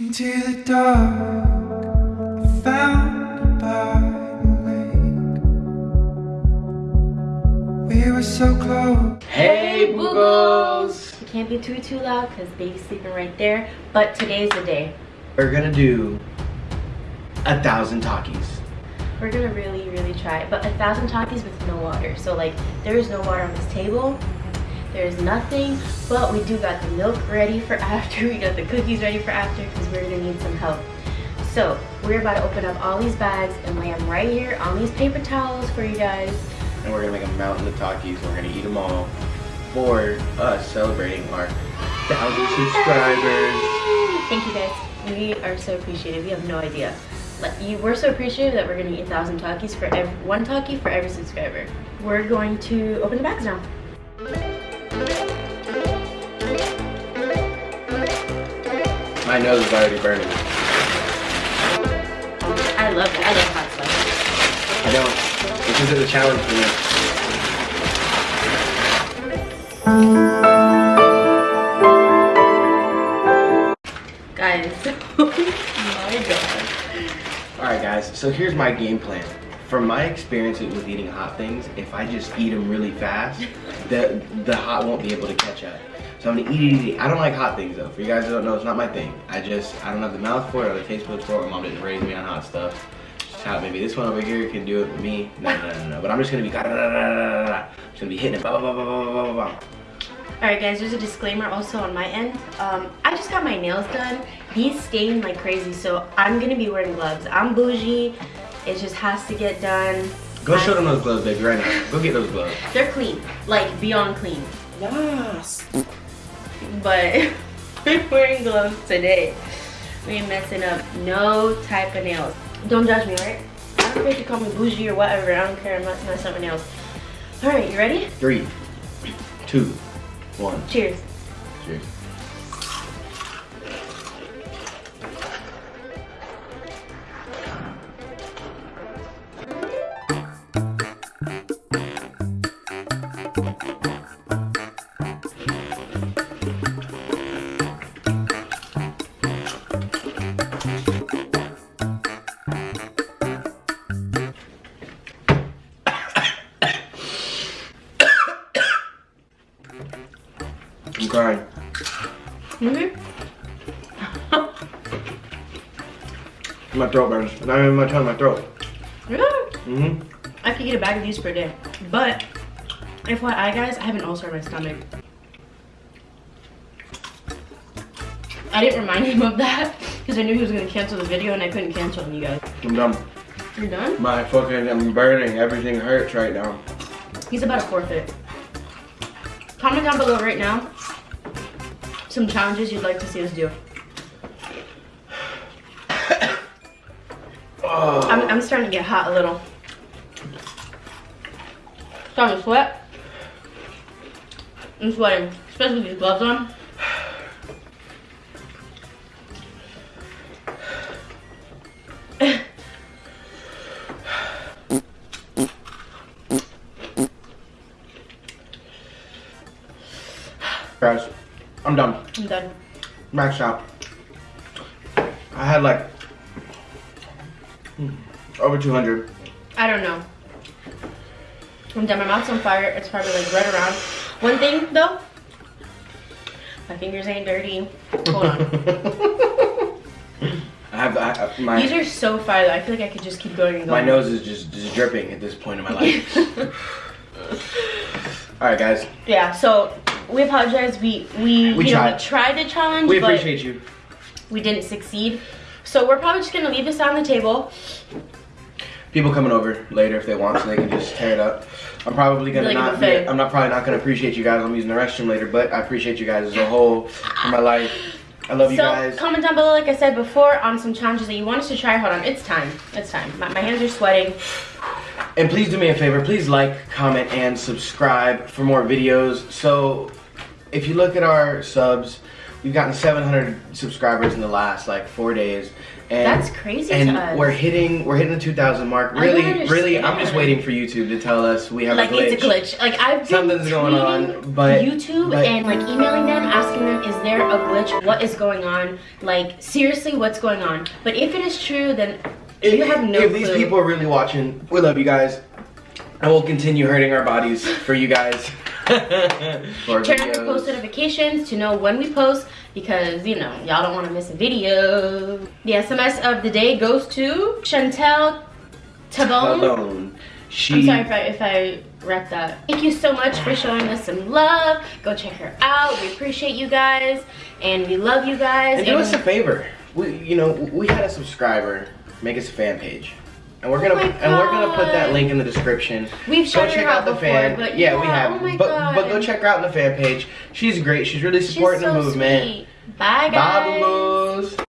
Into the dark, I found by the lake. We were so close. Hey, Boogles! You can't be too too loud because baby's sleeping right there. But today's the day. We're gonna do a thousand Takis. We're gonna really, really try. But a thousand Takis with no water. So like, there is no water on this table. There's nothing, but we do got the milk ready for after. We got the cookies ready for after because we're gonna need some help. So we're about to open up all these bags and lay them right here on these paper towels for you guys. And we're gonna make a mountain of Takis. and We're gonna eat them all for us celebrating our thousand subscribers. Thank you guys. We are so appreciative. You have no idea. Like, you, we're so appreciative that we're gonna eat a thousand Takis for every, one Taki for every subscriber. We're going to open the bags now. My nose is already burning. I love it. I love hot stuff. I don't. This isn't a challenge for me. Guys, oh my god. Alright guys, so here's my game plan. From my experience with eating hot things, if I just eat them really fast, the, the hot won't be able to catch up. So I'm gonna eat, eat, eat. I don't like hot things though. For you guys that don't know, it's not my thing. I just, I don't have the mouth for it or the taste buds for it. My mom didn't raise me on hot stuff. Just how maybe this one over here can do it for me. No, no, no, no. But I'm just gonna be, da, da, da, da, da, da. I'm just gonna be hitting it. Bah, bah, bah, bah, bah, bah, bah, bah. Alright guys, there's a disclaimer also on my end. Um, I just got my nails done. These stain like crazy, so I'm gonna be wearing gloves. I'm bougie. It just has to get done. Go I- show them those gloves, baby, right now. Go get those gloves. They're clean, like beyond clean. Yes. But we're wearing gloves today. We ain't messing up no type of nails. Don't judge me, alright? I don't care if you call me bougie or whatever. I don't care. I'm not messing up my nails. Alright, you ready? Three, two, one. Cheers. Cheers. I'm crying. Mm-hmm. My throat burns. Not even my tongue, my throat. Yeah. Mm-hmm. I could eat a bag of these per day. But, FYI guys, I have an ulcer in my stomach. I didn't remind him of that because I knew he was going to cancel the video and I couldn't cancel on you guys. I'm done. You're done? My fucking, I'm burning. Everything hurts right now. He's about to forfeit. Comment down below right now some challenges you'd like to see us do. Oh. I'm, I'm starting to get hot a little. Starting to sweat. I'm sweating, especially with these gloves on. Guys, I'm done. I'm done. Max out. I had like over 200. I don't know. I'm done. My mouth's on fire. It's probably like right around. One thing though, my fingers ain't dirty. Hold on. I have I, I- my These are so fire though. I feel like I could just keep going and my nose is just, just dripping at this point in my life. All right, guys. yeah. So we apologize. We we We you know, tried. we tried the challenge, We but appreciate you. we didn't succeed. So we're probably just gonna leave this on the table. People coming over later if they want, so they can just tear it up. I'm probably gonna Like not. Be. I'm not probably not gonna appreciate you guys. I'm using the restroom later, but I appreciate you guys as a whole in my life. I love you so guys. comment down below, like I said before, on some challenges that you want us to try. Hold on, it's time. It's time. My, my hands are sweating. And please do me a favor, please like, comment, and subscribe for more videos. So if you look at our subs, We've gotten 700 subscribers in the last like four days, and That's crazy and to us. we're hitting we're hitting the 2,000 mark. Really, really, I'm just waiting for YouTube to tell us we have like a glitch. it's a glitch. Like I've been Something's going on, but- YouTube but- and like emailing them, asking them, is there a glitch? What is going on? Like seriously, what's going on? But if it is true, then If, you have no if clue. these people are really watching, we love you guys. And we'll continue hurting our bodies for you guys. Turn on your post notifications to know when we post because you know y'all don't want to miss a video. The SMS of the day goes to Chantel Tabone. She, I'm sorry if I if I wrecked that. Thank you so much for showing us some love. Go check her out. We appreciate you guys and we love you guys. And do us a favor. We, you know, we had a subscriber make us a fan page, and we're gonna Oh and we're gonna put that link in the description. We've Go check her out out the before, fan. but yeah, yeah, we have. oh but God. but go check her out in the fan page. She's great. She's really She's supporting so the movement. sweet. Bye guys. Bye.